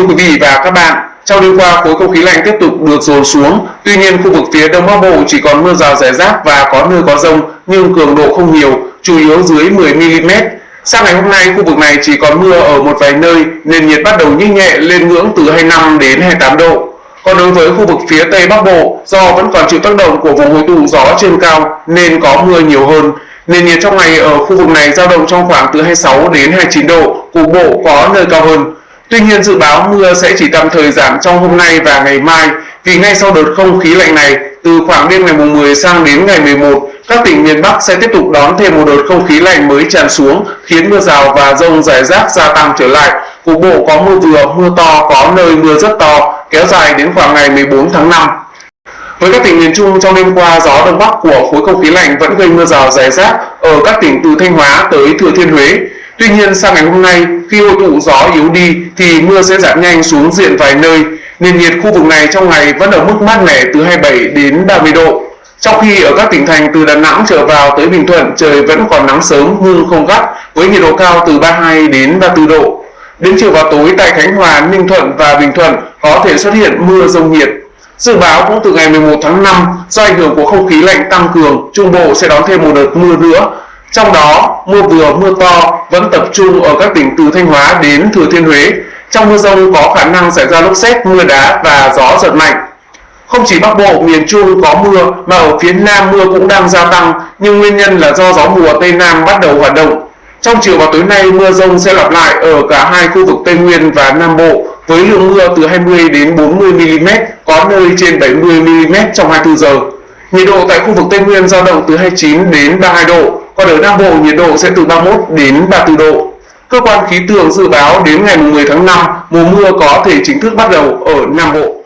Thưa quý vị và các bạn, trong đêm qua khối không khí lạnh tiếp tục được dồn xuống. Tuy nhiên khu vực phía Đông Bắc Bộ chỉ còn mưa rào rải rác và có nơi có rông nhưng cường độ không nhiều, chủ yếu dưới 10 mm. Sang ngày hôm nay khu vực này chỉ còn mưa ở một vài nơi nên nhiệt bắt đầu nhích nhẹ lên ngưỡng từ 25 đến 28 độ. Còn đối với khu vực phía Tây Bắc Bộ, do vẫn còn chịu tác động của vùng hội tụ gió trên cao nên có mưa nhiều hơn. Nền nhiệt trong ngày ở khu vực này dao động trong khoảng từ 26 đến 29 độ, cục bộ có nơi cao hơn. Tuy nhiên dự báo mưa sẽ chỉ tạm thời giảm trong hôm nay và ngày mai vì ngay sau đợt không khí lạnh này, từ khoảng đêm ngày 10 sang đến ngày 11, các tỉnh miền Bắc sẽ tiếp tục đón thêm một đợt không khí lạnh mới tràn xuống, khiến mưa rào và rông rải rác gia tăng trở lại. Cục bộ có mưa vừa, mưa to, có nơi mưa rất to, kéo dài đến khoảng ngày 14 tháng 5. Với các tỉnh miền Trung trong đêm qua, gió đông bắc của khối không khí lạnh vẫn gây mưa rào rải rác ở các tỉnh từ Thanh Hóa tới Thừa Thiên Huế. Tuy nhiên sang ngày hôm nay, khi hội tụ gió yếu đi thì mưa sẽ giảm nhanh xuống diện vài nơi. Nền nhiệt khu vực này trong ngày vẫn ở mức mát mẻ từ 27 đến 30 độ. Trong khi ở các tỉnh thành từ Đà Nẵng trở vào tới Bình Thuận trời vẫn còn nắng sớm nhưng không gắt với nhiệt độ cao từ 32 đến 34 độ. Đến chiều và tối tại Khánh Hòa, Ninh Thuận và Bình Thuận có thể xuất hiện mưa rông nhiệt. Dự báo cũng từ ngày 11 tháng 5 do ảnh hưởng của không khí lạnh tăng cường, Trung Bộ sẽ đón thêm một đợt mưa nữa. Trong đó, mưa vừa mưa to vẫn tập trung ở các tỉnh từ Thanh Hóa đến Thừa Thiên Huế. Trong mưa rông có khả năng xảy ra lốc xét, mưa đá và gió giật mạnh. Không chỉ Bắc Bộ, miền Trung có mưa mà ở phía Nam mưa cũng đang gia tăng, nhưng nguyên nhân là do gió mùa Tây Nam bắt đầu hoạt động. Trong chiều và tối nay mưa rông sẽ lặp lại ở cả hai khu vực Tây Nguyên và Nam Bộ với lượng mưa từ 20 đến 40 mm, có nơi trên 70 mm trong 24 giờ. Nhiệt độ tại khu vực Tây Nguyên dao động từ 29 đến 32 độ, còn ở Nam Bộ nhiệt độ sẽ từ 31 đến 34 độ. Cơ quan khí tượng dự báo đến ngày 10 tháng 5, mùa mưa có thể chính thức bắt đầu ở Nam Bộ.